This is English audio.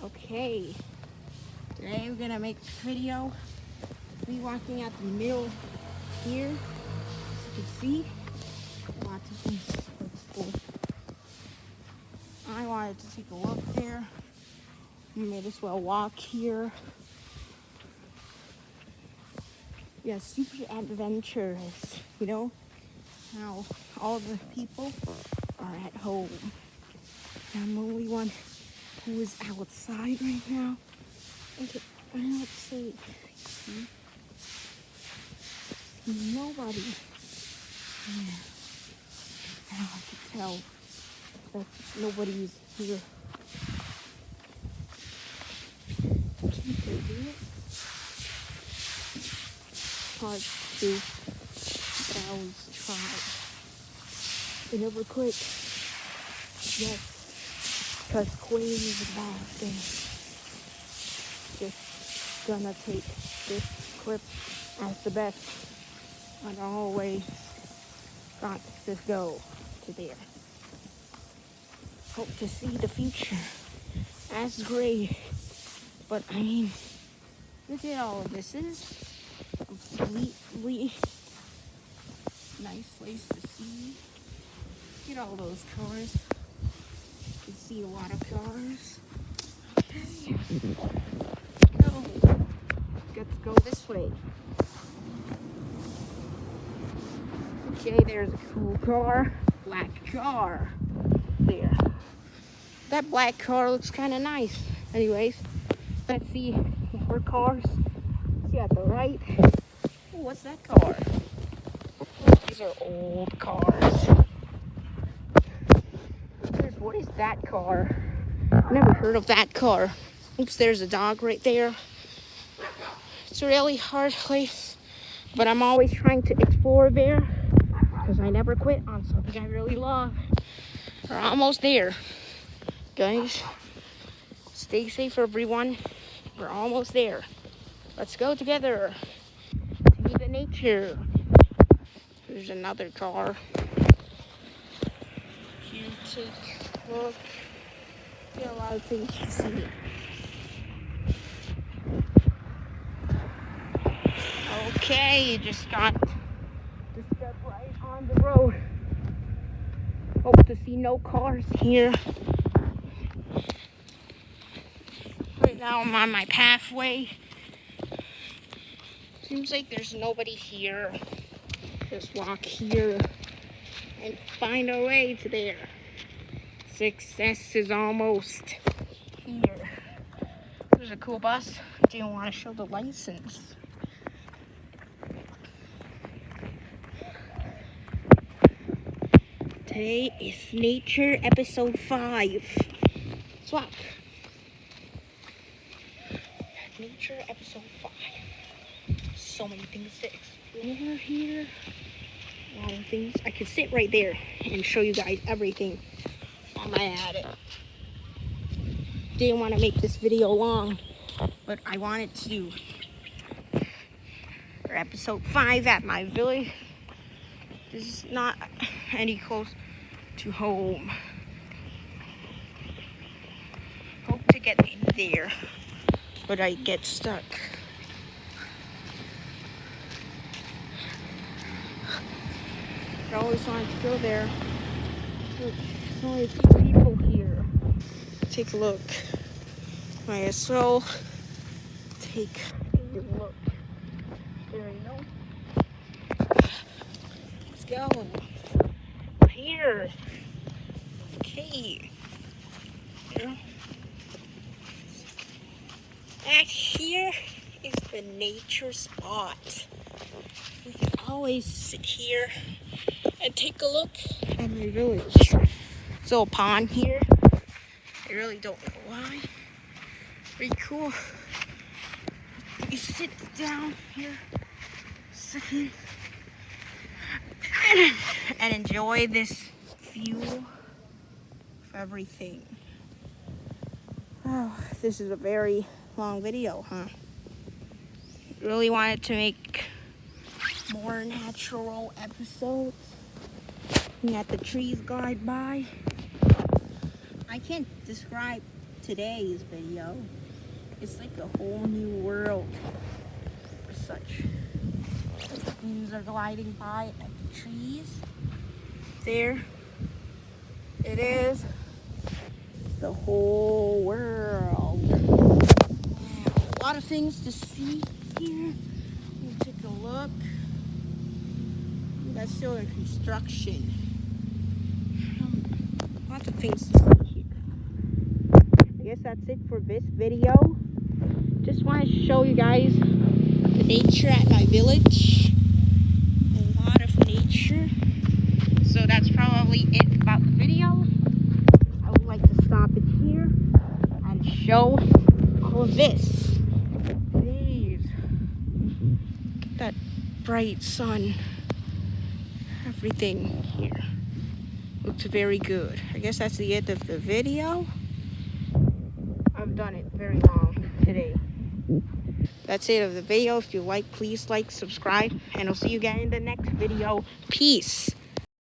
Okay, today we're gonna make a video. Me walking out the middle here, as you can see, lots of things. I wanted to take a look there. You may as well walk here. Yeah, super adventurous, you know? How all the people are at home. I'm only one who is outside right now. Okay. See? See nobody. Yeah. I can tell that nobody is here. Can't they do it? Hard to do, but I always try. They never quit. Yes. Because Queen is a bad thing. Just gonna take this clip as the best. And always got to go to there. Hope to see the future as great. But I mean, look at all of this. Is completely nice place to see. At all those cars see a lot of cars. Go. Let's go this way. Okay, there's a cool car. Black car. There. That black car looks kind of nice. Anyways, let's see more cars. See at the right. Ooh, what's that car? These are old cars. That car? Never heard of that car. Oops, there's a dog right there. It's a really hard place, but I'm always trying to explore there because I never quit on something I really love. We're almost there, guys. Stay safe, everyone. We're almost there. Let's go together. See the nature. There's another car. Look. Get a lot of things to see. Okay, you just got to step right on the road. Hope to see no cars here. Right now I'm on my pathway. Seems like there's nobody here. Just walk here and find our way to there. Success is almost here. There's a cool bus. Do you want to show the license? Today is Nature Episode 5. Swap. Nature Episode 5. So many things to explore here. A lot of things. I could sit right there and show you guys everything I at it. Didn't want to make this video long, but I wanted to. For episode 5 at my village. This is not any close to home. Hope to get in there, but I get stuck. I always wanted to go there. Look. There's only a few people here. Take a look. Might as well take a look. There you go. Let's go. Here. Okay. There. Back here is the nature spot. We can always sit here and take a look at my village little pond here. I really don't know why. Pretty cool. You sit down here, second, and, and enjoy this view of everything. Oh, this is a very long video, huh? Really wanted to make more natural episodes. Looking at the trees glide by. I can't describe today's video. It's like a whole new world for such. Planes are gliding by at the trees. There it is. The whole world. A lot of things to see here. We'll take a look. That's still in construction. Um, lots of things to see here. I guess that's it for this video. Just want to show you guys the nature at my village. A lot of nature. So that's probably it about the video. I would like to stop it here and show all of this. Please. That bright sun. Everything here looks very good. I guess that's the end of the video. Done it very long today. That's it of the video. If you like, please like, subscribe, and I'll see you guys in the next video. Peace.